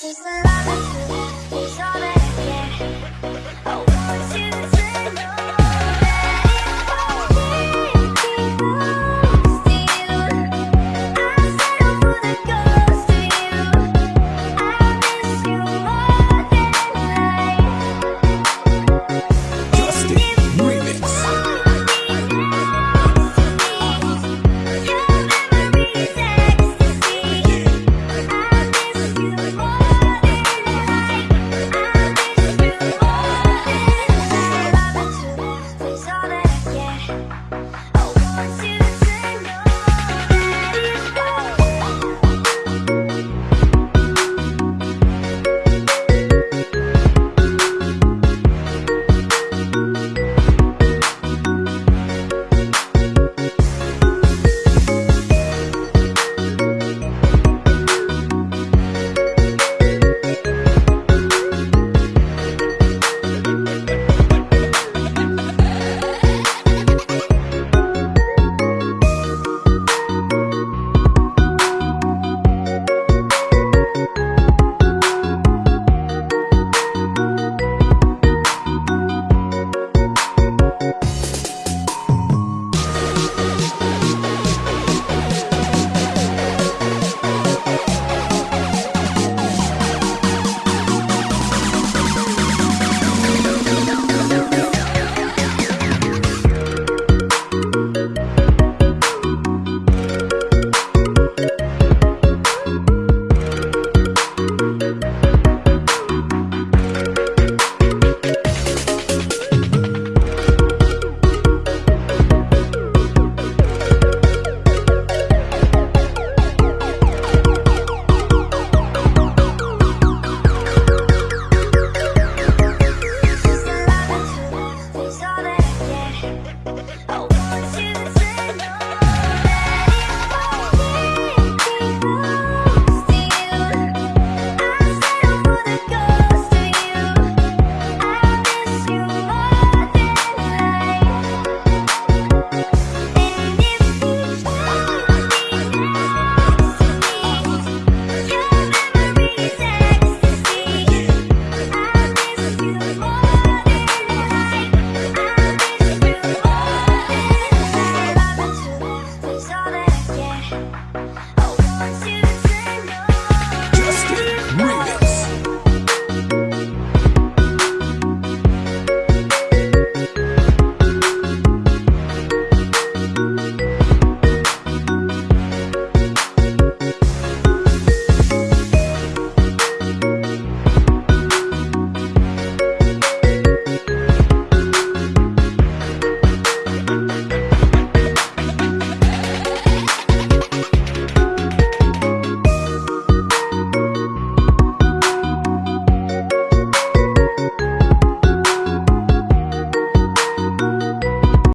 She's a lover Oh, Ha ha ha!